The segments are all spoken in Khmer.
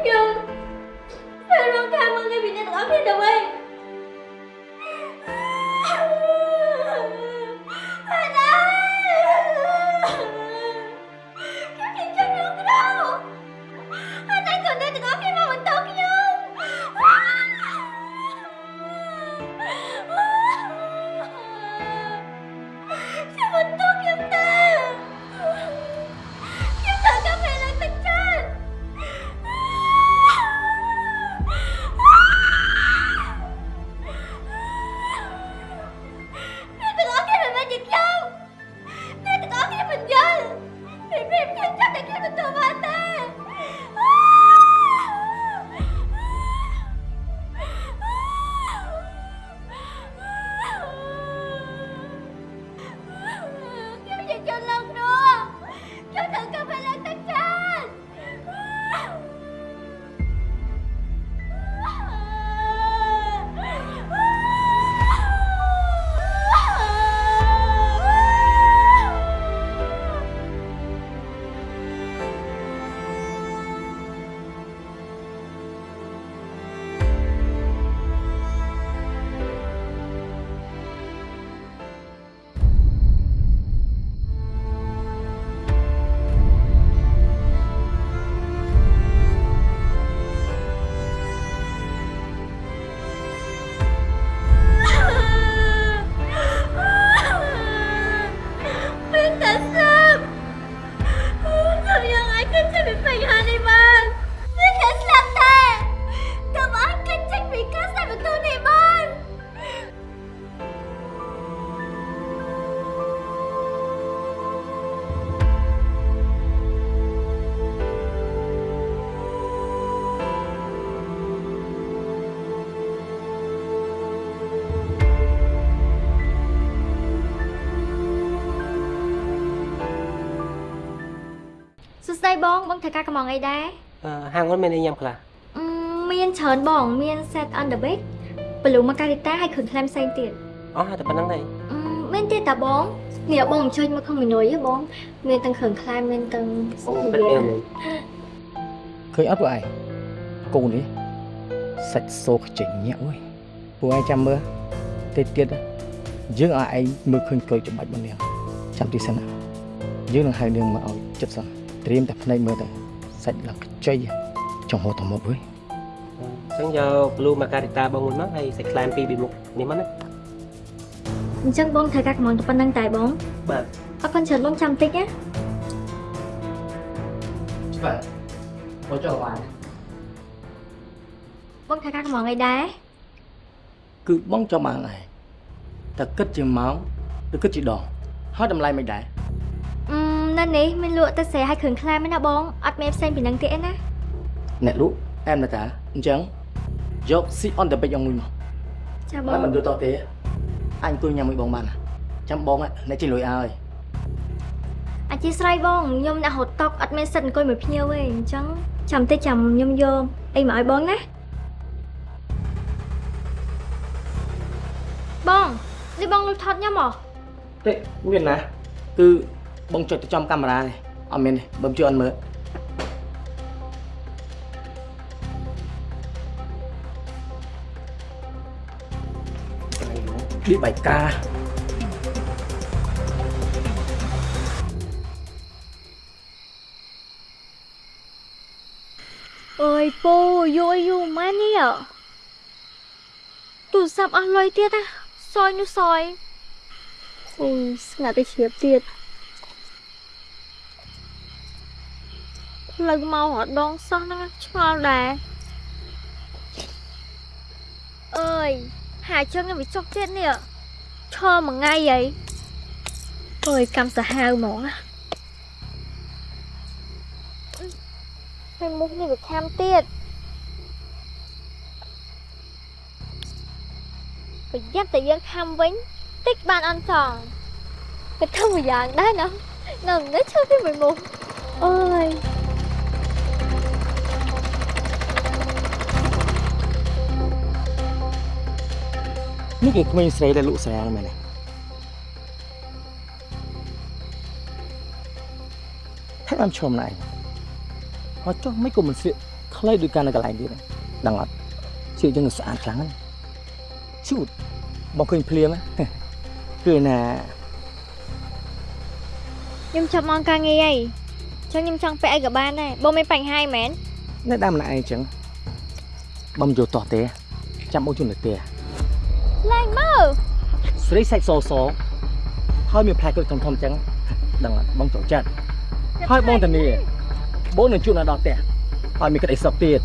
ខ្ញុំហើយរងការមកងារពី ធ្វើការកំងអីដែរអឺហាងហ្នឹងមានអីញ៉ាំខ្លះអឺមានច្រើនបង មាន set on the bed បលូម៉ាការីតាហើយគ្រឿងក្លែមផ្សេងទៀតអស់តែប៉ុណ្្នឹងទេអឺមានទៀតតាបងនេះបងជួយមកក្នុងមេនុយហ៎បង មានទាំងគ្រឿងក្លែមមានទាំងអូពិតមានឃើញអត់ពួកឯងគូនេះសាច់សូខ្ចីញាក់អើយពួកឯងចាំមើលតិចទៀតយើងឲ្យឯងមើលឃើញក្រូចច្បាច់របស់នាងចាំទីសិនណាយើងនឹងហៅនាងមកឲ្យចិត្តសិន ត្រៀមតែភ្នែកមើលទៅសាច់ឡើងខ្ចីចង់ហូតទៅមកអើយអញ្ចឹងយក blue margarita បងមួយមកហើយសាច់ខ្លែមពីរពីមុខនេះមកណាអញ្ចឹងបងធ្វើការកំងតែប៉ុណ្្នឹងតែបងបាទអរគុណច្រើនបងចាំតិចណាបាទមកចុះបានបងធ្វើការកំងអីដែរគឺបងចង់បានហើយតែគិតជាម៉ោងឬគិតជាដងហើយតម្លៃមិនដែរអឺ នៅនេះមានលក់តែស្រែហើយគ្រឿងក្លែមឯណាបងអត់មានផ្សេងពីនឹងទៀតឯណាអ្នកលក់អែមណាតាអញ្ចឹងយក sit on the bed យ៉ាងមួយមកចាបហើយងមិនយល់តោះទេអញអង្គុយញ៉ាំមួយបងបានណាចាំបងអ្នកជិះលុយឲ្យអធិស្ឋានបងខ្ញុំអ្នកហត់តុកអត់មានសិទ្ធអង្គុយមួយភ្ញៀវទេអញ្ចឹងចាំតិចចាំខ្ញុំយកអីមកឲ្យបងណាបងនេះបងលុយថតខ្ញុំហ៎ទេមានណាគឺ បងចុចទៅចំកាមេរ៉ានេះអត់មានទេបើជួយអត់មើលនេះបាយការអើយពូយូរយូរម៉ែនេះទូរស័ព្ទអស់លុយទៀតណាសយនោះសយអូយស្ងាត់ទៅជ្រាបទៀត ផ្លូវមករដងសោះហ្នឹងឆ្ងល់ដែរអើយហាជើងខ្ញុំវាចុកទៀតនេះឈរមួយថ្ងៃហីអើយកម្មសាហាវហ្មងណាហើយមុខនេះវាខាំទៀតប្រយ័ត្នតែយើងខាំវិញតិចបានអន់ចង់ក៏ធ្វើមួយយ៉ាងដែរណានៅនេះឈើពីមួយមុខអើយ នេះគឺក្មេងស្រីដែលលក់ស្រាមែនទេថែមឈុំណៃហើយចុះមិនក៏មិនស្លៀកខ្លីដូចការនៅកន្លែងទៀតដឹងអត់ជឿយើងនឹងស្អាតខ្លាំងណាស់ឈូតមកឃើញភ្លាមហ៎គឺណាខ្ញុំចាប់មកការងារអីចឹងខ្ញុំចង់ពាក់អីក៏បានដែរបងមានបញ្ហាអីមែននៅដើមម្នាក់ឯងអញ្ចឹងបំយកតោះទេចាំបងជូនទៅទេ ឡើងមកស្រីសាច់សសហើយមានផ្លែក្រូចធំធំអញ្ចឹងដឹងអត់បងចូលចិត្តហើយបងតានីបងនឹងជូនដល់ដល់ផ្ទះហើយមានក្តីសុខទៀត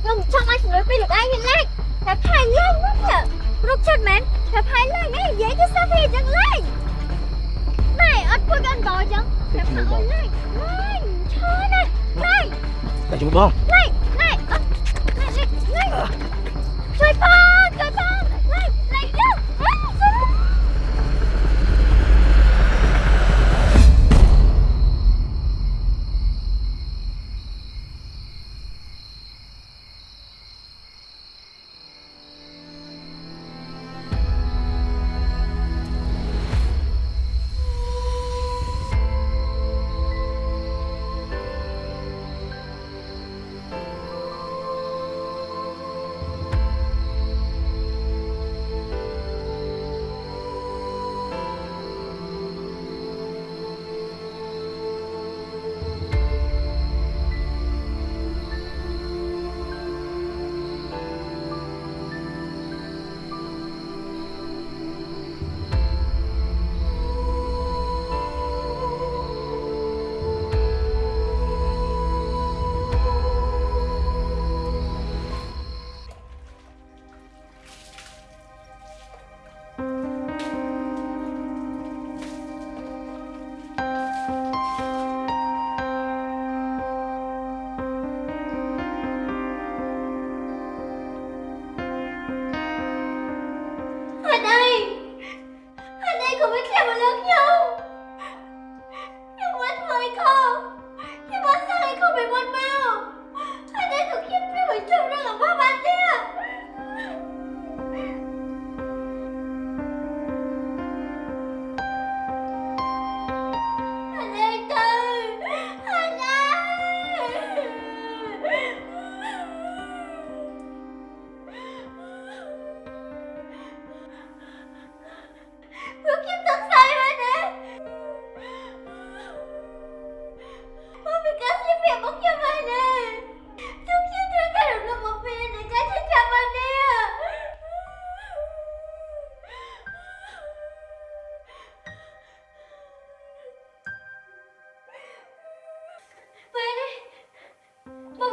ខ្ញុំចង់ឲ្យជំនួយពីលោកឯងហ្នឹងឡើងតែផៃឡើងមកនេះរុកចិត្តមែនតែផៃឡើងឯងនិយាយទៅសាពីចឹងឡើងណែអត់ពុតអត់កោចឹងទៅតែជាមួយផៃបងឡើងឡើងឈរណាឡើងទៅជាមួយបងឡើងឡើងអត់ឡើង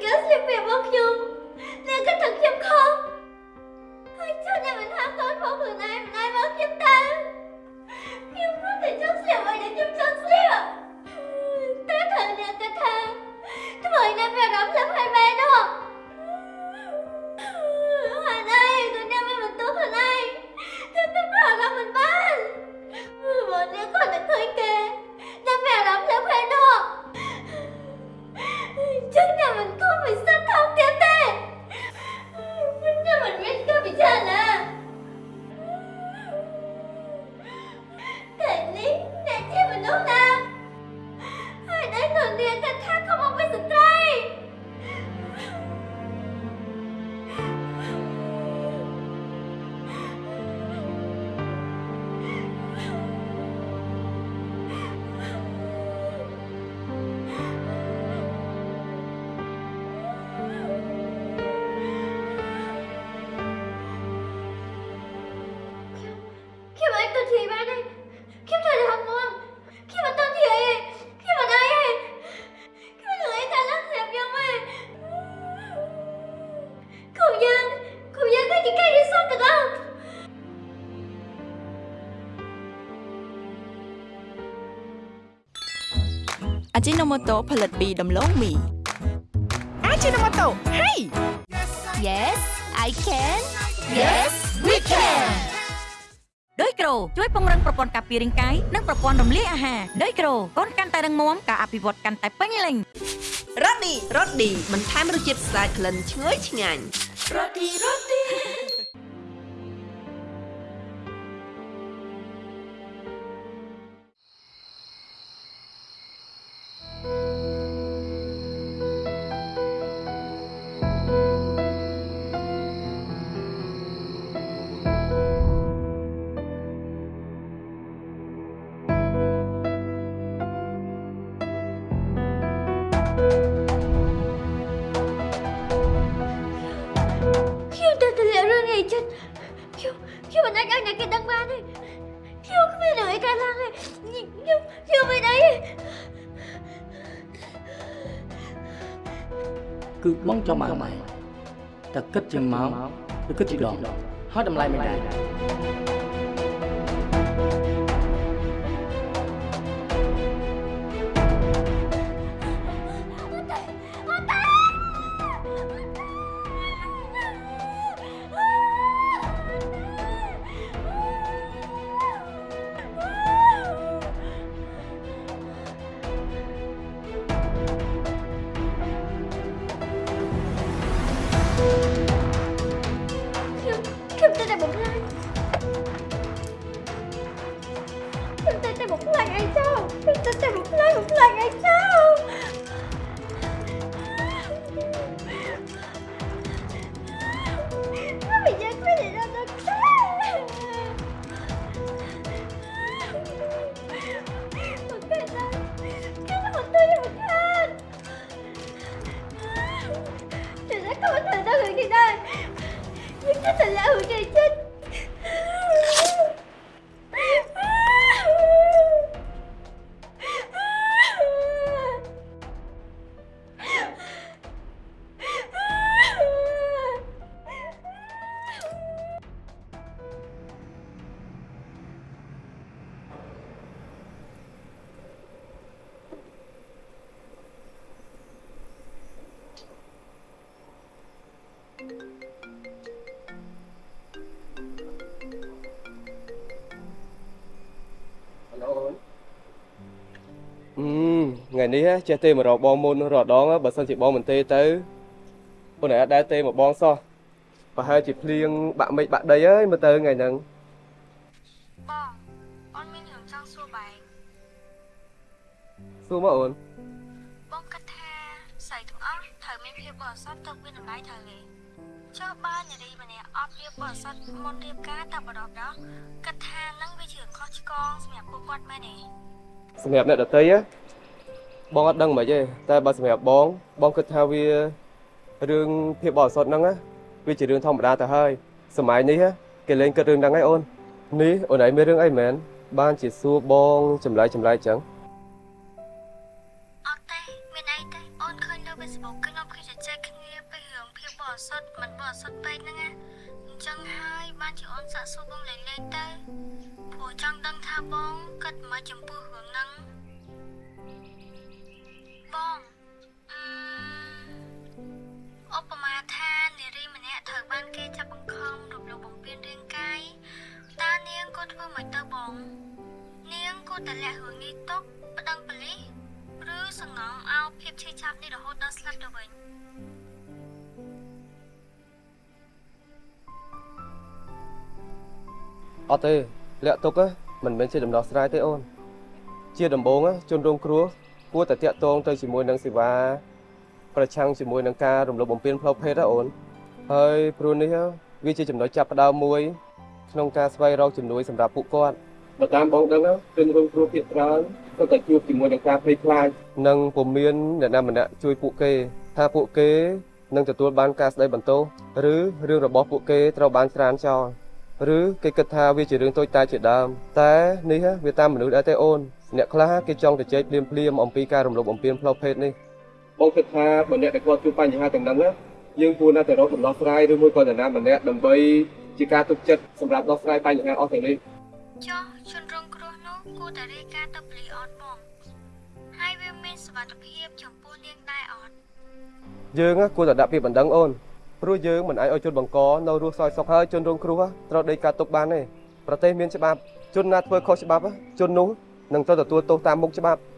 còn tôi chỉ có xem việc bác nhung Nên thì bạn ấy khiếp thật là không? Khi mà tên thì ấy khi mà đây ấy. Khi mà người ấy ta rất đẹp nhau ấy. Cậu giang cậu giang cái chị cây đi sao được không? Ajinomoto ผลิตปีดำโลงมี Ajinomoto hey! Yes I can. Yes we can. រូជួយពង្រឹងប្រព័ន្ធការពាររាងកាយនិងប្រព័ន្ធរំលាយអាហារដោយក្រូកូនកាន់តែរឹងមាំការអភិវឌ្ឍកាន់តែពេញលេញរ៉ូឌីរ៉ូឌីបន្ថែមរសជាតិស្អាតក្លិនឈ្ងុយឆ្ងាញ់ខ្ញុំ គឺបងចង់បានម៉ែតែគិតជាម៉ោងឬគិតជាដងហើយតម្លៃមិនដែរ ថ្ងៃនេះចេះទេមករកបងមុនរកដងបើសិនជាបងមិនទេទៅអូនអាចដែរទេមកបងសោះប្រហែលជាភ្លៀងបាក់មេឃបាក់ដីហើយមើលទៅថ្ងៃហ្នឹងបងអូនមានរឿងចង់សួរបែងសួរមកអូនបងគិតថាស្រីទាំងអស់ត្រូវមានភាពបរិសុទ្ធទៅមានតម្លៃត្រូវទេចុះបើនារីម្នាក់អត់ភាពបរិសុទ្ធមុនរៀបការតែបដបដោះគិតថានឹងវាជារឿងខុសឆ្គងសម្រាប់ពួកគាត់មែនទេសម្រាប់អ្នកដទៃហ៎ បងអត់ដឹងមិនទេតែបើសម្រាប់បងបងគិតថាវារឿងភាពបរិសុទ្ធហ្នឹងណាវាជារឿងធម្មតាទៅហើយសម័យនេះហ៎គេលេងគិតរឿងហ្នឹងហើយអូននេះអូនឯងមានរឿងអីមែនបានជាសួរបងចម្លើយចម្លើយចឹងអត់ទេមានអីទេអូនឃើញលើ Facebook ខ្ញុំឃើញជជែកគ្នាពីរឿងភាពបរិសុទ្ធមិនបរិសុទ្ធពេកហ្នឹងណាអញ្ចឹងហើយបានជាអូនសាកសួរបងលេងលេងទៅព្រោះចង់ដឹងថាបងគិតមកចំពោះរឿងហ្នឹង បងអឺឧបមាថានារីម្នាក់ត្រូវបានគេចាប់បង្ខំរំលោភបំពានរាងកាយតើនាងក៏ធ្វើមិនទៅបង នាងគួរតែលាក់រឿងនេះទុកប្តឹងប៉ូលីសឬសង្ងំឲ្យភាពឈឺចាប់នេះរហូតដល់ស្លាប់ទៅវិញអត់ទេលាក់ទុកហ៎មិនមែនជាដំណោះស្រាយទេអូនជាដំបូងហ៎ជនរងគ្រោះ គួរតែតាក់ទងទៅជាមួយនឹងសេវាប្រឆាំងជាមួយនឹងការរំលោភបំពានផ្លូវភេទហ៎អូនហើយព្រោះនេះហ៎វាជាចំណុចចាប់ផ្ដើមមួយក្នុងការស្វែងរកជំនួយសម្រាប់ពួកគាត់បើតាមបងដឹងហ៎ជនរងគ្រោះភាគច្រើនក៏តែជួបជាមួយនឹងការភ័យខ្លាចនិងពុំមានអ្នកណាម្នាក់ជួយពួកគេ ថាពួកគេនឹងទទួលបានការស្ដីបន្ទោសឬរឿងរបស់ពួកគេត្រូវបានច្រានចោល ឬគេគិតថាវាជារឿងតូចតាចជាដើមតែនេះហ៎វាតាមមនុស្សដែរទេអូនអ្នកខ្លះគេចង់ទៅជែកភ្លាមភ្លាមអំពីការរំលោភបំពានផ្លូវភេទនេះបងគិតថាបើអ្នកដែលគាត់ជួបបញ្ហាទាំងហ្នឹងណាយើងគួរណាស់តែរកដំណោះស្រាយឬមួយក៏នរណាម្នាក់ដើម្បីជាការទុកចិត្តសម្រាប់ដោះស្រាយបញ្ហាអស់ទាំងនេះចុះជនរងគ្រោះនោះគួរតែរាយការណ៍ទៅប៉ូលីសអត់បងហើយវាមានសុវត្ថិភាពចំពោះនាងដែរអត់យើងណាគួរតែដាក់ពាក្យបណ្ដឹងអូន ព្រោះយើងមិនអាចឲ្យជនបង្កនៅរស់សោយសុខហើយជនរងគ្រោះត្រូវដេកការទុកបានទេប្រទេសមានច្បាប់ជនណាធ្វើខុសច្បាប់ជននោះនឹងត្រូវទទួលទោសតាមមុខច្បាប់ប៉ុ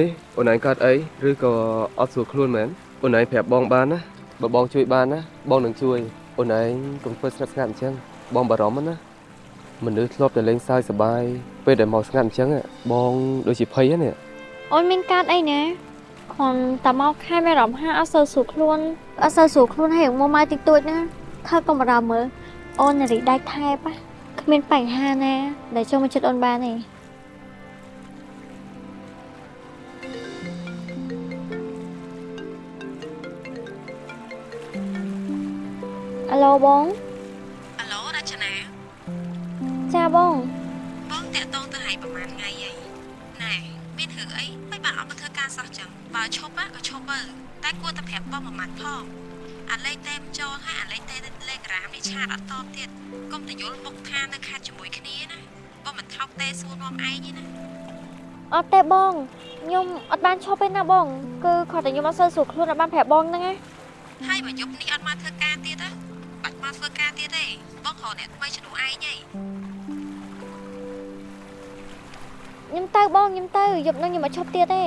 នេះអូនឯងកើតអីឬក៏អត់ស្រួលខ្លួនមែនអូនឯងប្រាប់បងបានណាបើបងជួយបានណាបងនឹងជួយអូនឯងកុំធ្វើស្ងាត់ស្ងាត់អញ្ចឹងបងបារម្ភណាមនុស្សធ្លាប់តែលេងសើចសប្បាយពេលដែលមកស្ងាត់អញ្ចឹងបងដូចជាភ័យហ្នឹងអូនមានកាតអីណាគ្រាន់តែមកខែមានអារម្មណ៍ហាអត់សូវស្រួលខ្លួនអត់សូវស្រួលខ្លួនហើយមកមកតិចតួចណាថើកុំបារម្ភមើលអូននារីដាច់ថែបណាគ្មានបញ្ហាណាដែលចូលមកចិត្តអូនបានទេ អាឡូបងអាឡូរចនាចាបងបងតាក់តងទៅឲ្យប្រហែលថ្ងៃហើយណែមានរឿងអីមិនបានអត់មកធ្វើការសោះចឹងបើឈប់ក៏ឈប់ទៅតែគួរតែប្រាប់បងមួយម៉ាត់ផងអាលេខតែមចូលហើយអាលេខតែលេខរាមនេះឆាតអត់តបទៀតកុំតយល់បុកថានៅខាត់ជាមួយគ្នាណាបងមិនថោកតែសួរនាំឯងទេណាអត់ទេបងខ្ញុំអត់បានឈប់ទេណាបង គឺគាត់តែខ្ញុំអត់សូវស្រួលខ្លួនអត់បានប្រាប់បងហ្នឹងណាហើយបើយប់នេះអត់មកធ្វើការទៀតណាបាច់ មកធ្វើការទៀតទេបងរកអ្នកថ្មីជំនួសឯងហីខ្ញុំទៅបងខ្ញុំទៅយប់ហ្នឹងខ្ញុំមកឈប់ទៀតទេ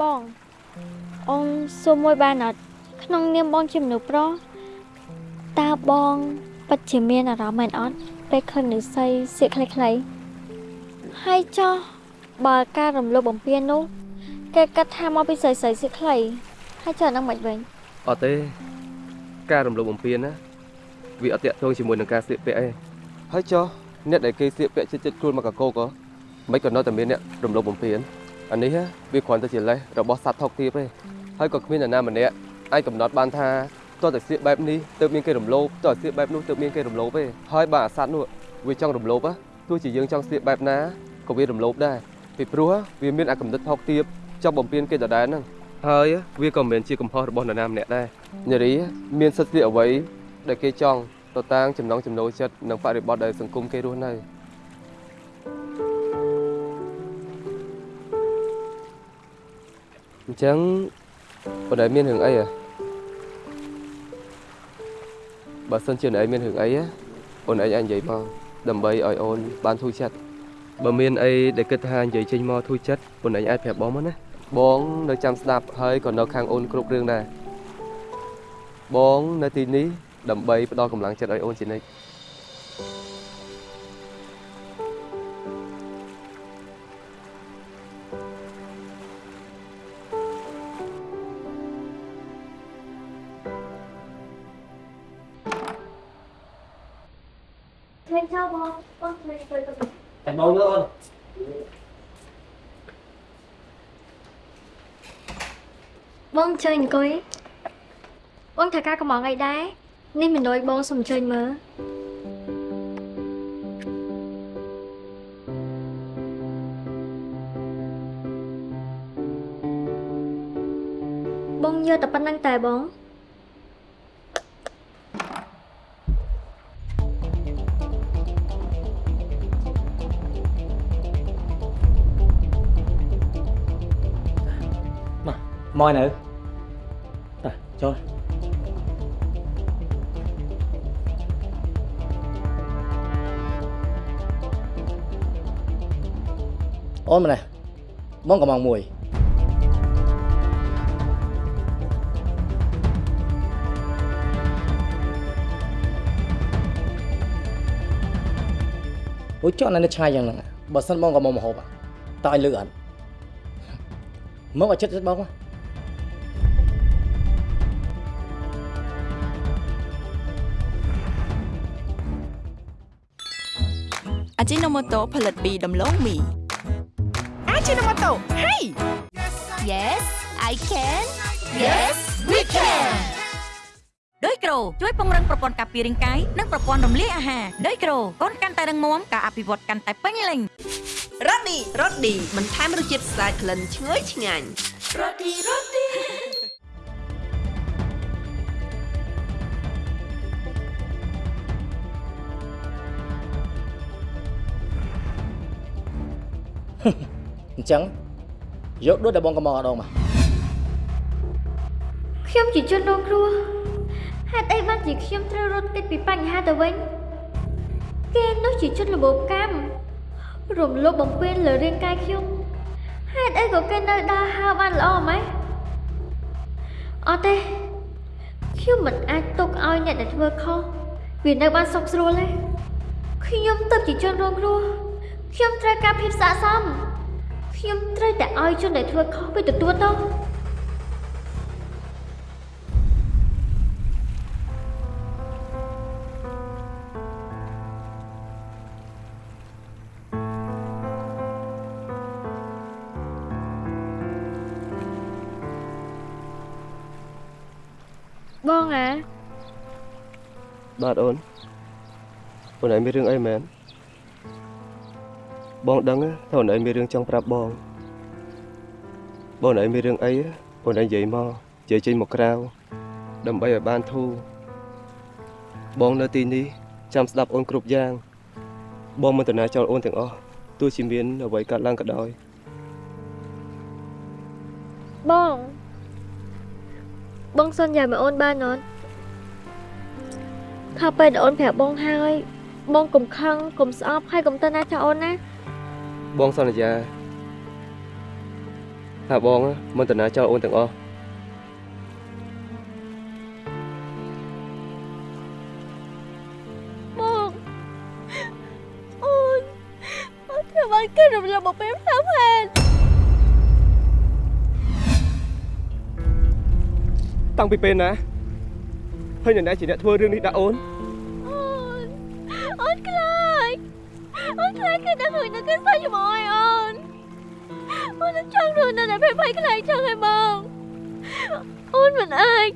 បងអូនសួរមួយបានអត់ក្នុងនាមបងជាមនុស្សប្រុស តើបងពិតជាមានអារម្មណ៍មែនអត់ពេលឃើញ nữ ស័យសៀកខ្លីៗហើយចោះបើការរំលោភបំពាននោះគេគិតថាមកពីស្រីស្រីសៀកខ្លីហើយចុះអានឹងមិនវិញអត់ទេការរំលោភបំពានណាវាអត់តាក់ទងជាមួយនឹងការស្លៀកពាក់ឯងហើយចុះអ្នកដែលគេស្លៀកពាក់ចិត្តចិត្តខ្លួនមកកកោក៏មិនក៏នៅតែមានអ្នករំលោភបំពានអានេះណាវាគ្រាន់តែជាលេសរបស់សត្វថោកទាបទេហើយក៏គ្មាននរណាម្នាក់អាចកំណត់បានថា តើតែស្លៀកបែបនេះទើបមានគេរំលោភតើស្លៀកបែបនោះទើបមានគេរំលោភទេហើយបើអាសត្វនោះវាចង់រំលោភណាទោះជាយើងចង់ស្លៀកបែបណាក៏វារំលោភដែរពីព្រោះវាមានអាកំណត់ថោកទាបចង់បំពេញគេដដែលហ្នឹងហើយវាក៏មិនមែនជាកំហុសរបស់នរណាម្នាក់ដែរនារីមានសិទ្ធិស្លៀកអ្វីដែលគេចង់ទៅតាមចំណងចំណូលចិត្តនិងបរិបទដែលសង្គមគេរស់នៅអញ្ចឹងបើដែលមានរឿងអីហ៎ បើសិនជានរឯងមានរឿងអីណាអូនឯងអាចនិយាយមកដើម្បីឲ្យអូនបានធូរចិត្តបើមានអីដែលគិតថានិយាយចេញមកធូរចិត្តអូនឯងអាចប្រាប់បងមកណាបងនៅចាំស្ដាប់ហើយក៏នៅខាងអូនគ្រប់រឿងដែរបងនៅទីនេះដើម្បីផ្ដល់កម្លាំងចិត្តឲ្យអូនជានិច្ច ចោលបងបងឃើញទៅទៅតែបង nữa អូនបងជួយអង្គុយបងថាការកំងអីដែរនេះមិនដូចបងសុំជួយមើលបងយកតែប៉ុណ្្នឹងតែបង មកនៅតើចូលអូនម្នេះបងកំងមួយអូចុះនៅឆ្ងាយយ៉ាងហ្នឹងបើសិនបងក៏ ជីណូម៉ូតូផលិតពីដំឡូងមីអាជីណូម៉ូតូហេ Yes I can Yes we can ដោយក្រូជួយពង្រឹងប្រព័ន្ធការពាររាងកាយនិងប្រព័ន្ធរំលាយអាហារដោយក្រូកូនកាន់តែរឹងមាំការអភិវឌ្ឍកាន់តែពេញលេញរ៉ូឌីរ៉ូឌីបន្ថែមរសជាតិស្អាតក្លិនឈ្ងុយឆ្ងាញ់ អញ្ចឹងយកដូចដែលបងកំងអត់ដងមកខ្ញុំជាជនរងគ្រោះហេតុអីបានជាខ្ញុំត្រូវរត់គេចពីបញ្ហាទៅវិញគេនោះជាជនល្បូបកម្មរំលោភបំពានលើរាងកាយខ្ញុំហេតុអីក៏គេនៅដើរហើរបានល្អម៉េចអត់ទេខ្ញុំមិនអាចទុកឲ្យអ្នកដែលធ្វើខុសវានៅបានសុខស្រួលទេខ្ញុំទៅជាជនរងគ្រោះខ្ញុំត្រូវការភាពស័ក្តិសម ខ្ញុំត្រូវតែឲ្យជនដែលធ្វើខុសវាទទួលទោសបងអាបាទអូនអូនឯងមានរឿងអីមែន បងដឹងថាអូនឯងមានរឿងចង់ប្រាប់បងបងឯងមានរឿងអីអូនឯងនិយាយមកនិយាយចេញមកក្រៅដើម្បីឲ្យបានធូរបងនៅទីនេះចាំស្ដាប់អូនគ្រប់យ៉ាង បងមិនតណាចោលអូនទាំងអស់ទោះជាមានអ្វីកើតឡើងក៏ដោយបងបងសន្យាមកអូនបានអត់ថាពេលដែលអូនប្រាប់បងហើយបងកុំខឹងកុំស្អប់ហើយកុំទៅណាចោលអូនណា បងសន្យាថាបងមិនតណាចោលអូនទាំងអស់បងអូនអូនធ្វើបានគេរំលឹកមកពេលផ្សាផែនតាំងពីពេលណាហើយអ្នកណាជាអ្នកធ្វើរឿងនេះដាក់អូន គេដឹងហើយនឹងគេសើចជាមួយអូនអូននឹងចង់រស់នៅតែភ័យភ័យខ្លាចចឹងហើយបងអូនមិនអាច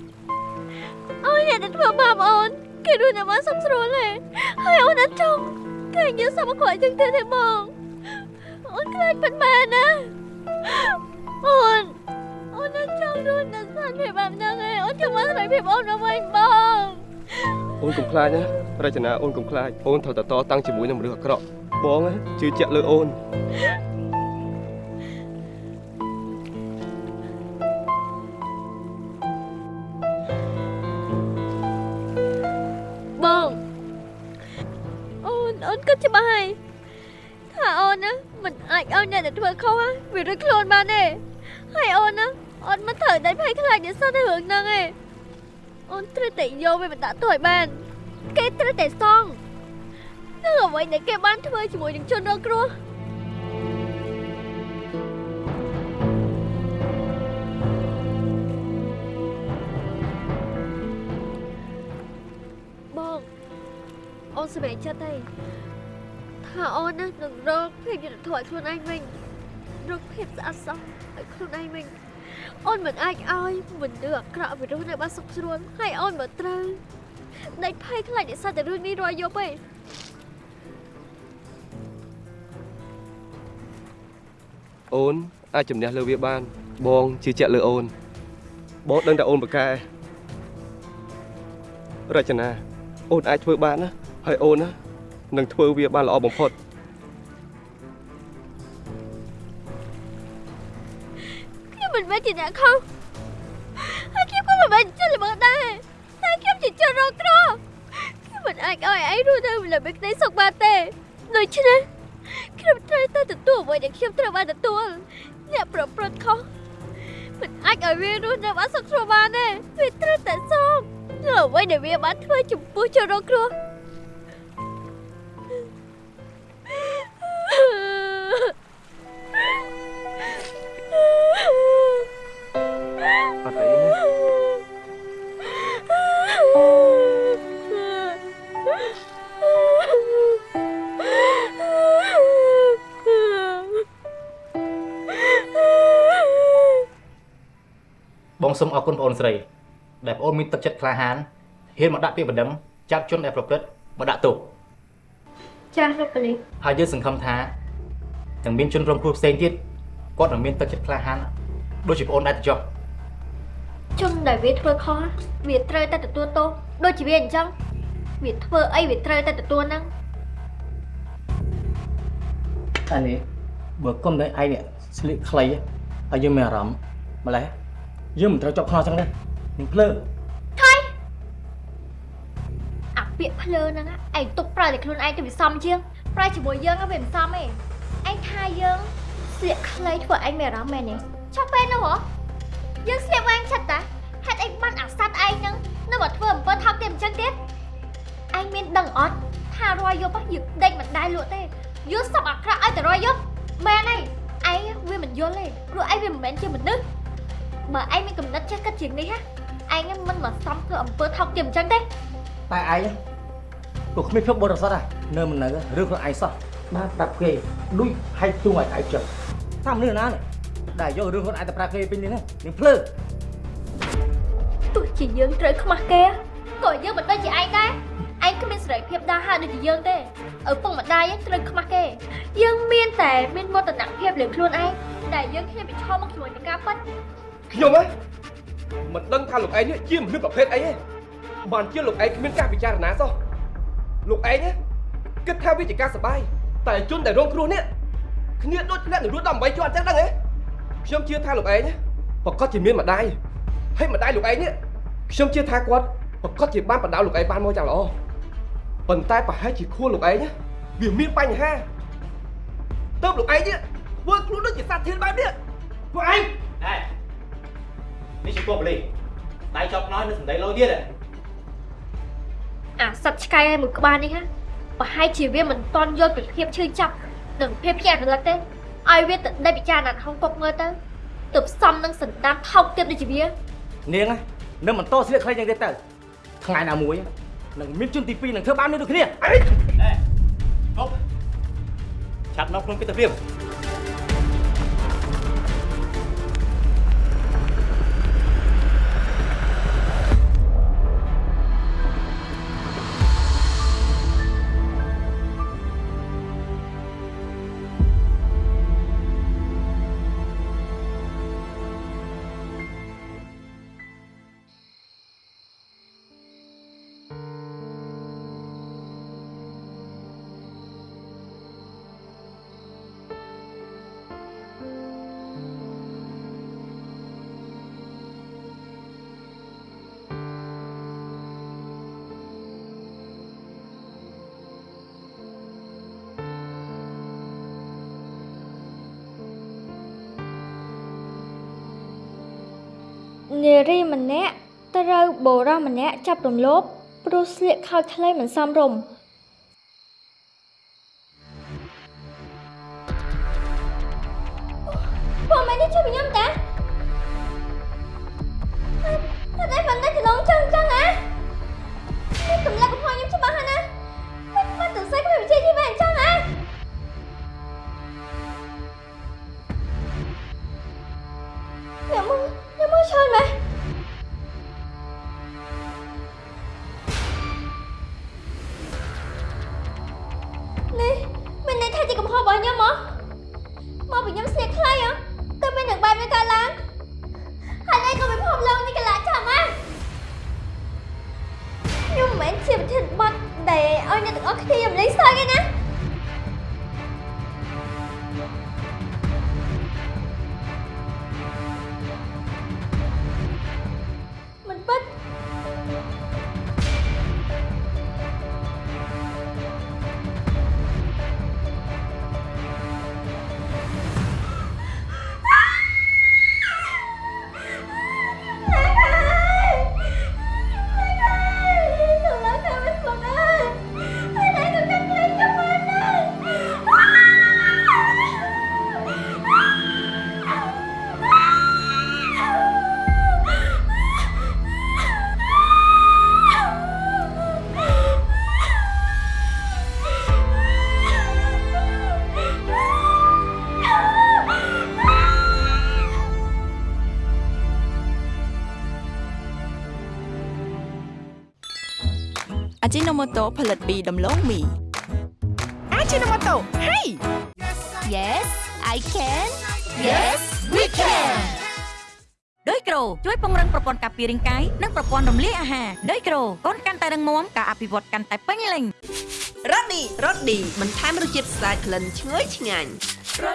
អូនអ្នកដែលធ្វើបាបអូនគេរស់នៅបានសុខស្រួលទេហើយអូនអត់ចង់គេនិយាយសមកគាត់ចឹងទៅទេបងអូនខ្លាចពិតមែនណាអូនអូនអត់ចង់រស់នៅស្ថានភាពបែបហ្នឹងទេអូនចង់មកស្រីភាពអូនមកវិញបងអូនកុំខ្លាចណារចនាអូនកុំខ្លាចអូនត្រូវតែតតាំងជាមួយនឹងមនុស្សអាក្រក់ បងណាជឿជាក់លើអូនបងអូនអូនគិតច្បាស់ហើយថាអូនណាមិនអាចឲ្យអ្នកដែលធ្វើខុសណាវារួចខ្លួនបានទេហើយអូនណាអូនមិនត្រូវតែភ័យខ្លាចនិស្សិតរឿងហ្នឹងទេអូនត្រូវតែយកវាមកដាក់ទោសឲ្យបាន គេត្រូវតែសង នឹងអ្វីដែលគេបានធ្វើជាមួយនឹងជនរងគ្រោះបងអូនសម្រេចចិត្តហើយថាអូនណានឹងរកភាពយុត្តិធម៌ឲ្យខ្លួនឯងវិញរកភាពស្អាតស្អំឲ្យខ្លួនឯងវិញអូនមិនអាចឲ្យមនុស្សអាក្រក់វិរុទ្ធនៅបានសុខស្រួលហើយអូនមកត្រូវដេកភ័យខ្លាចនិស្សិតតែរឿងនេះរាល់យប់ឯ អូនអាចជំនះលើវាបាន បងជឿជាក់លើអូនបងដឹងតែអូនប្រកែរចនាអូនអាចធ្វើបានណាហើយអូនណានឹងធ្វើវាបានល្អបំផុតខ្ញុំមិនមែនជាអ្នកខុសហើយខ្ញុំក៏មិនមែនជាល្មើសដែរតែខ្ញុំជាជនរងគ្រោះខ្ញុំមិនអាចឲ្យឯងរស់នៅលើមេក្តីសុខបានទេដូច្នេះ ខ្ញុំត្រូវតែទទួលអ្វីដែលខ្ញុំត្រូវបានទទួលអ្នកប្រព្រឹត្តខុសមិនអាចឲ្យវារស់នៅបានសុខស្រួលបានទេវាត្រូវតែសងនៅអ្វីដែលវាបានធ្វើចំពោះជនរងគ្រោះ បងសូមអរគុណបងអូនស្រី ដែលបងអូនមានទឹកចិត្តក្លាហានហ៊ានមកដាក់ពាក្យបណ្ដឹងចាប់ជនដែលប្រព្រឹត្តមកដាក់ទោសចាស់លោកប៉ូលីសហើយយើងសង្ឃឹមថានឹងមានជនរងគ្រោះផ្សេងទៀតគាត់នឹងមានទឹកចិត្តក្លាហានដូចជាបងអូនដែរទៅចុះជនដែលវាធ្វើខុសវាត្រូវតែទទួលទោសដូចជាវាអញ្ចឹងវាធ្វើអីវាត្រូវតែទទួលហ្នឹងអានេះបើគុំតែឯងនេះស្លៀកខ្លីហើយយើងមានអារម្មណ៍ម្ល៉េះ យើងមិនត្រូវជាប់ខ្នោះចឹងទេនឹងភ្លើថៃអាពាក្យភ្លើហ្នឹងណាឯងទុកប្រើតែខ្លួនឯងទៅវាសមជាងប្រើជាមួយយើងហ្នឹងវាមិនសមទេឯងថាយើងស្លៀកខ្លីធ្វើឯងមានអារម្មណ៍មែនទេចុះពេលនោះហ៎យើងស្លៀកវែងឆិតតាហេតុអីបានអាសត្វឯងហ្នឹងនៅមកធ្វើអំពើថោកទាបអញ្ចឹងទៀតឯងមានដឹងអត់ថារយយប់ហ៎យើងដេកមិនដែរលក់ទេយើងសពអាក្រក់ឲ្យតែរយយប់មែនហើយឯងវាមិនយល់ទេព្រោះឯងវាមិនមែនជាមនុស្ស បើឯងមានកំណត់ចេះគិតជាងនេះហ៎ឯងមិនមកសំធ្វើអំពើថោកទាបអញ្ចឹងទេតែឯងពួកគ្មានភាពបរិសុទ្ធហ่ะនៅមិននៅរឿងខ្លួនឯងសោះបានប្រាប់គេដូចហែកទួងឲ្យឯងចិត្តថាមនុស្សណានេះដែលយករឿងខ្លួនឯងទៅប្រាប់គេពេញនេះនឹងភ្លើទោះជាយើងត្រូវខ្មាស់គេក៏យើងមិនដូចជាឯងដែរឯងគ្មានសេរីភាពដើរហើរដូចជាយើងទេឪពុកម្ដាយត្រូវខ្មាស់គេ យើងមានតែមានមោទនភាពលើខ្លួនឯងដែលយើងគ្នាប្រឈមមកជាមួយនឹងការប៉ັດ ខ្ញុំហ៎មិនដឹងថាលោកឯងនេះជាមនុស្សប្រភេទអីទេបានជាលោកឯងគ្មានការពិចារណាសោះលោកឯងណាគិតថាវាជាការសបាយតែជនដែលរងគ្រោះនេះគ្នាដូចធ្លាក់នឹងរត់ដល់8ជាន់អញ្ចឹងដឹងទេខ្ញុំជឿថាលោកឯងណាប្រកាសជាមានម្ដាយហើយម្ដាយលោកឯងនេះខ្ញុំជឿថាគាត់ប្រកាសជាបានបដៅលោកឯងបានមកយ៉ាងល្អប៉ុន្តែប្រហែលជាខួរលោកឯងណាវាមានបញ្ហាទៅលោកឯងនេះធ្វើខ្លួនដូចជាសត្វធានបែបនេះពួកឯងហេ នេះជាពួកបលីដៃចប់ខ្នើនៅសំដីលោទៀតអាសត្វឆ្កែឯមួយក្បាលនេះណាប្រហែលជាវាមិនតន់យល់ពីភាពឈឺចាប់និងភាពភ្ញាក់រលឹកទេឲ្យវាទៅដេកពិចារណាហងពប់ងើទៅទៅផ្សំនឹងសន្តានថោកទៀតដូចជាវានាងនឹងបន្តស្លៀកខ្លីយ៉ាងទៀតទៅថ្ងៃណាមួយនឹងមានជនទី2នឹងធ្វើបាននេះដូចគ្នាអីហប់ឆាប់នាំខ្លួនគេទៅព្រៀប នារីម្នាក់ត្រូវបុរសម្នាក់ចាប់រំលោភ ព្រោះស្លៀកខោខ្លីមិនសមរម្យ ជីណូម៉ូតូផលិតពីដំឡូងមីអាជីណូម៉ូតូហេ Yes I can Yes we can ដោយក្រូជួយពង្រឹងប្រព័ន្ធការពាររាងកាយនិងប្រព័ន្ធរំលាយអាហារដោយក្រូកូនកាន់តែរឹងមាំការអភិវឌ្ឍកាន់តែពេញលេញរ៉ូឌីរ៉ូឌីបន្ថែមរសជាតិស្អាតក្លិនឈ្ងុយឆ្ងាញ់រ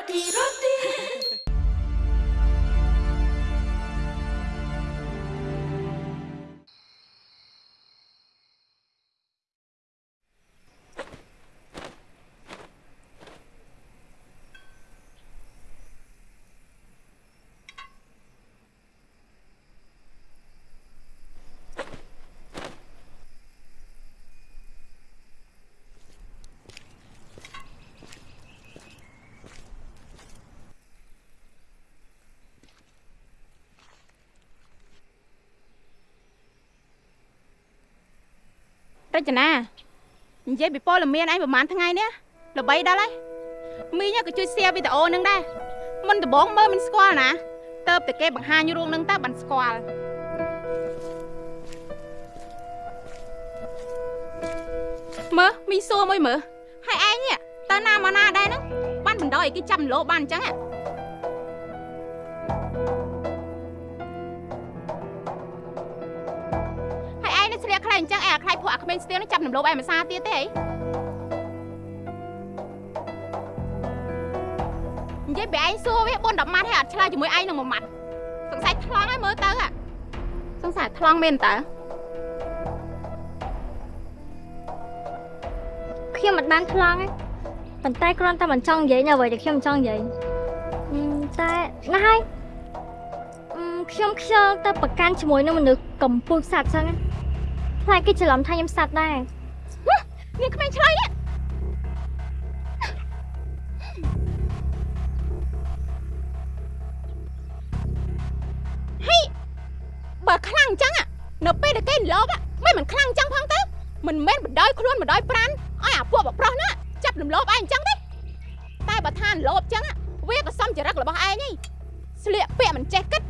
ចនានិយាយពីព័ត៌មានឯងប្រហែលថ្ងៃនេះល្បីដល់ហើយមីងក៏ជួយ share វីដេអូនឹងដែរមុនដំបូងមើលមិនស្គាល់ណាតើបតែគេបង្ហាញរឿងនឹងតើបានស្គាល់មើលមីងសួរមួយមើលហើយឯងនេះតើណាមកណាដែរហ្នឹងបានបណ្ដោយឲ្យគេចាប់លោបានអញ្ចឹងហ៎ ញ្ចឹងឯអាខ្លាយពួកអាក្មេងស្ទៀងនឹងចាប់រំលោភឯមិនសាទៀតទេអីនិយាយបែឯងសួរវា4 10ម៉ាត់ហើយអត់ឆ្លើយជាមួយឯងនឹងមួយម៉ាត់សង្ស័យថ្លង់ហើយមើលទៅសង្ស័យថ្លង់មែនតើខ្ញុំមិនបានថ្លង់ទេប៉ុន្តែគ្រាន់តែមិនចង់និយាយនៅអ្វីដែលខ្ញុំចង់និយាយតែណាស់ហើយខ្ញុំខ្យល់ទៅប្រកាន់ជាមួយនឹងមនុស្សកំពូលសាត់ចឹងណា ផ្លែគេច្រឡំថាខ្ញុំសត្វដែរនេះក្មេងឆ្លៃនេះហេបើខ្លាំងអញ្ចឹងនៅពេលដែលគេលោកមិនមិនខ្លាំងអញ្ចឹងផងទៅមិនមែនបដ ாய் ខ្លួនបដ ாய் ប្រានឲ្យអាពួកបប្រុសណាចាប់រំលោភឯងអញ្ចឹងទេតែបើថារំលោភអញ្ចឹងវាក៏សំចរិតរបស់ឯងឯងស្លៀកពាក់មិនចេះគិត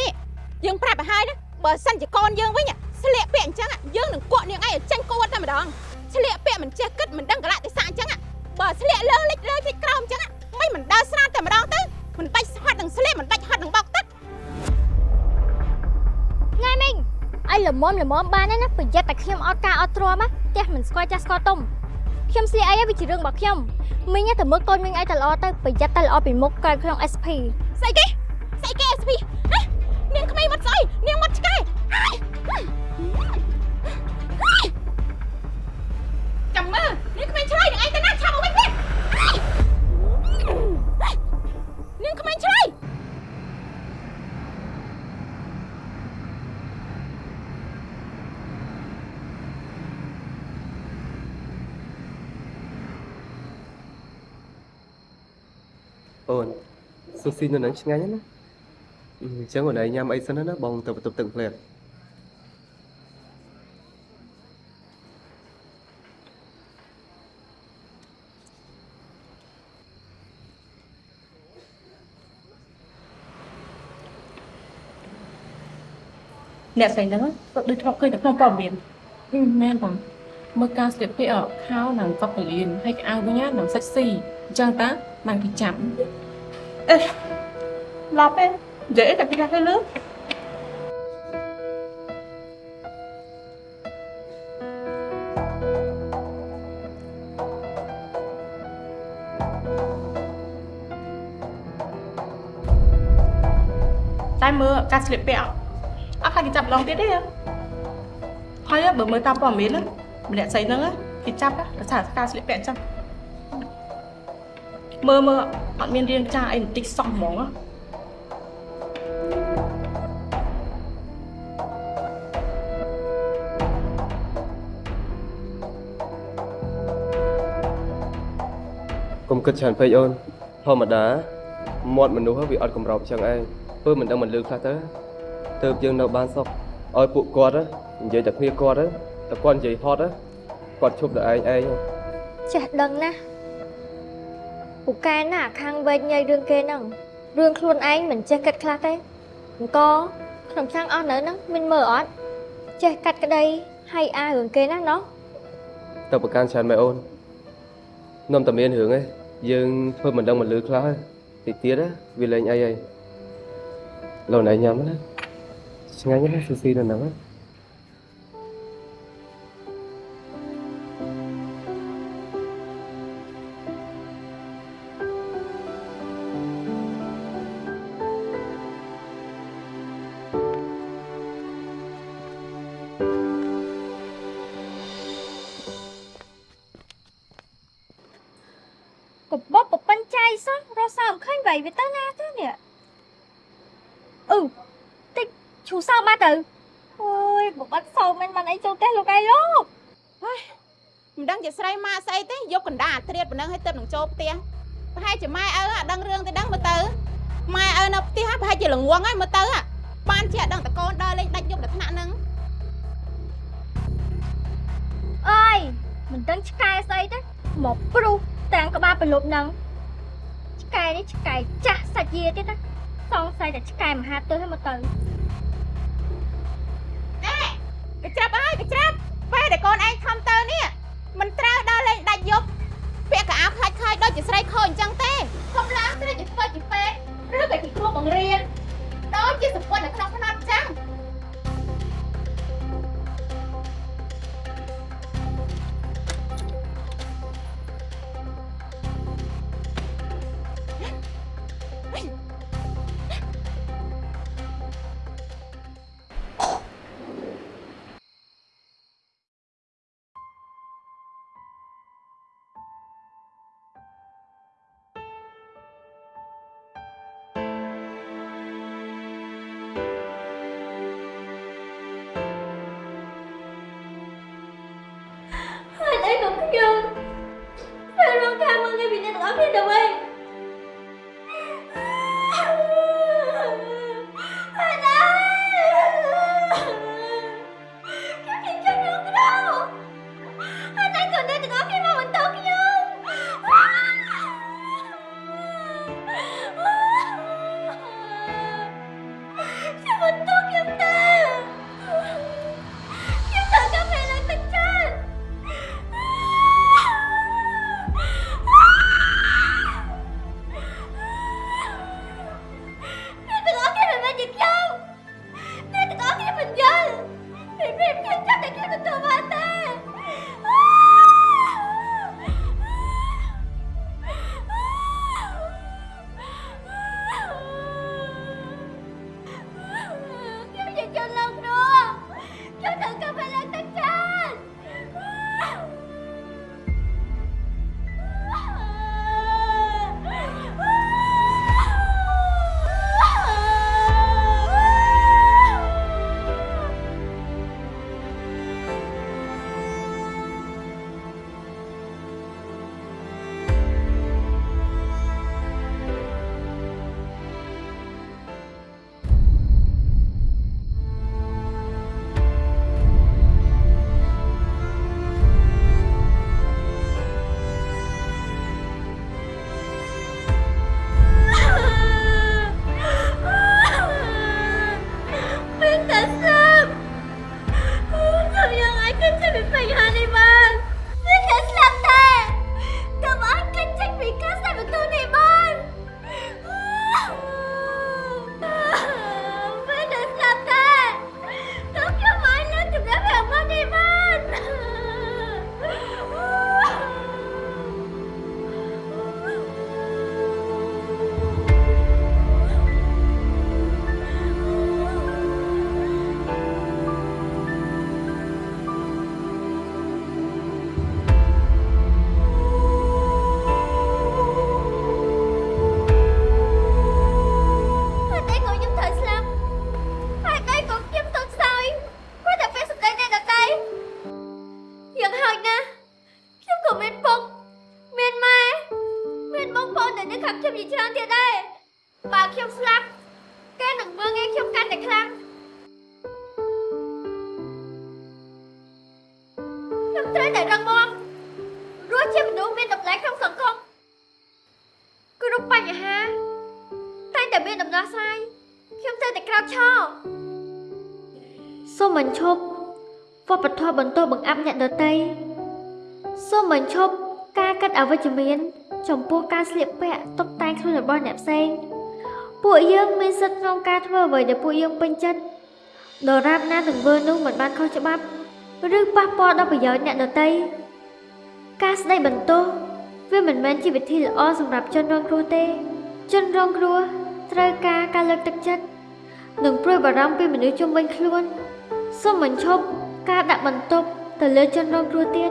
នេះយើងប្រាប់ឲ្យហើយណាបើសិនជាកូនយើងវិញ ស្លៀកពាក់អញ្ចឹងយើងនឹងគក់នាងឯងឲ្យចាញ់គួតតែម្ដងស្លៀកពាក់មិនចេះគិតមិនដឹងកលៈទេសៈអញ្ចឹងបើស្លៀកលើលិចលើលិចក្រោមអញ្ចឹងមិនមិនដើរស្រាតតែម្ដងទៅមិនបាច់ហត់នឹងស្លៀកមិនបាច់ហត់នឹងបោកទឹកថ្ងៃមីងឲ្យល្មមល្មមបានហើយណាប្រយ័ត្នតែខ្ញុំអត់ការអត់ទ្រាំណាផ្ទះមិនស្គាល់ចាស់ស្គាល់ទុំខ្ញុំស្លៀកអីវាជារឿងរបស់ខ្ញុំមីងតែមើលកូនមីងឲ្យតែល្អទៅប្រយ័ត្នតែល្អពីមុខក្រោយក្នុង SP ស្អីគេស្អីគេ SP ហ៎នាងក្មេងមកស្អីនាងមកឆ្កែហើយហើយ អូនស៊ូស៊ីនៅនឹងឆ្ងាញ់ណាអញ្ចឹងអូនឯងញ៉ាំអីសិនណាបងទៅបន្ទប់ទឹកផ្លែតអ្នកស្រីហ្នឹងគាត់ដូចធ្លាប់ឃើញតែក្នុងព័ត៌មានមែនបងមើលការស្លៀកពាក់ខោនិងកប់កលៀនហើយកៅវិញណានឹងសាច់ស៊ីអញ្ចឹងតា បានគេចាប់អេឡប់ទេនិយាយតែពីណាទៅលើតែមើលការស្លៀកពាក់អត់ខ្លាចគេចាប់ឡងទៀតទេហើយបើមើលតាមព័ត៌មានម្នាក់ស្រីហ្នឹងគេចាប់ដោយសារការស្លៀកពាក់អញ្ចឹង មើលមើលអត់មានរៀងចាអីបន្តិចសោះហ្មងកុំគិតច្រើនពេកអូនធម្មតាមាត់មនុស្សវាអត់កម្រោបចឹងឯងពើមិនដឹងមិនលឺខ្លះទៅទៅយើងនៅបានសុខឲ្យពួកគាត់និយាយតែគ្នាគាត់តែគាត់និយាយហត់គាត់ឈប់តែឯងឯងចេះដឹងណា ពូកែណាស់ខាងវែកញ៉ៃរឿងគេហ្នឹងរឿងខ្លួនឯងមិនចេះគិតខ្លះទេអង្គខ្ញុំចាំងអស់នៅហ្នឹងមិនមើលអត់ចេះកាត់ក្តីហើយអារឿងគេណាណោះតើប្រកាន់ច្រើនមែនអូននំតែមានរឿងឯងយើងធ្វើមិនដឹងមិនលឺខ្លះតិចទៀតវាលេងអីហើយលោកណៃញ៉ាំណាឆ្ងាញ់ណាស់ស៊ូស៊ីនៅហ្នឹងណា ចូលផ្ទះប្រហែលជាម៉ែឪអាដឹងរឿងទៅដឹងមើលទៅម៉ែឪនៅផ្ទះប្រហែលជាល្ងងហើយមើលទៅបានជាដឹងតកូនដើរលេងដាច់យប់ដល់ថ្នាក់ហ្នឹងអើយមិនដឹងឆ្កែស្អីទេមកព្រុសទាំងក្បាលប្រលប់ហ្នឹងឆ្កែនេះឆ្កែចាស់សាច់យាទៀតណាសង្ស័យតែឆ្កែមហាទិសហ្នឹងមកទៅអេកញ្ច្រាប់អើយកញ្ច្រាប់ពេលដែលកូនឯងខំទៅនេះមិនត្រូវដល់លេងដាច់យប់ ពាក់កៅអៅខ្លាច់ខ្លាយដូចជាស្រីខូចអញ្ចឹងទេខ្ញុំឡើងត្រឹមជាធ្វើជាពេទ្យឬក៏ជាគ្រូបង្រៀនដូចជាសម្ពន្ធនៅក្នុងផ្នែកអញ្ចឹង មានដំណោះស្រាយខ្ញុំទៅតែក្រោកឈរសូមមិនឈប់វប្បធម៌បន្តបង្អាប់អ្នកដតីសូមមិនឈប់ការកាត់អវិជ្ជមាន ចំពោះការស្លៀកពាក់តុបតែងខ្លួនរបស់អ្នកផ្សេងពួកយើងមានសិទ្ធិក្នុងការធ្វើអ្វីដែលពួកយើងពេញចិត្តដរាបណាទង្វើនោះមិនបានខុសច្បាប់ឬប៉ះពាល់ដល់ប្រយោជន៍អ្នកដតីការស្ដីបន្ទោសវាមិនមែនជាវិធីល្អសម្រាប់ជនរងគ្រោះទេ ជនរងគ្រោះ ត្រូវការការលើកទឹកចិត្តនិងព្រួយបារម្ភពីមនុស្សជុំវិញខ្លួនសូមបញ្ឈប់ការដាក់បន្ទុកទៅលើជនរងគ្រោះទៀត